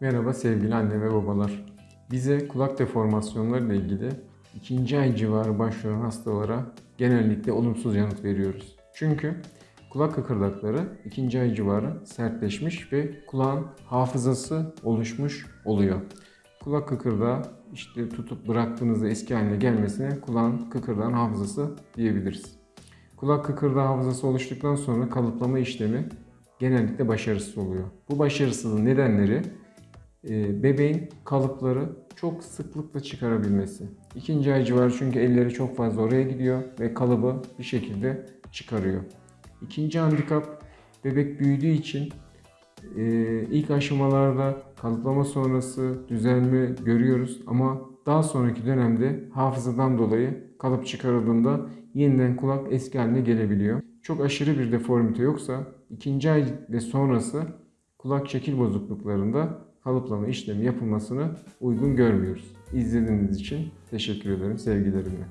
Merhaba sevgili anne ve babalar. Bize kulak deformasyonları ile ilgili ikinci ay civarı başvuran hastalara genellikle olumsuz yanıt veriyoruz. Çünkü kulak kıkırdakları ikinci ay civarı sertleşmiş ve kulağın hafızası oluşmuş oluyor. Kulak kıkırdağı işte tutup bıraktığınızda eski haline gelmesine kulağın kıkırdağın hafızası diyebiliriz. Kulak kıkırdağı hafızası oluştuktan sonra kalıplama işlemi genellikle başarısız oluyor. Bu başarısızlığın nedenleri bebeğin kalıpları çok sıklıkla çıkarabilmesi. İkinci ay civarı çünkü elleri çok fazla oraya gidiyor ve kalıbı bir şekilde çıkarıyor. İkinci handikap bebek büyüdüğü için e, ilk aşamalarda kalıplama sonrası düzelme görüyoruz ama daha sonraki dönemde hafızadan dolayı kalıp çıkarıldığında yeniden kulak eski haline gelebiliyor. Çok aşırı bir deformite yoksa ikinci ay ve sonrası kulak şekil bozukluklarında kalıplama işlemi yapılmasını uygun görmüyoruz. İzlediğiniz için teşekkür ederim sevgilerimle.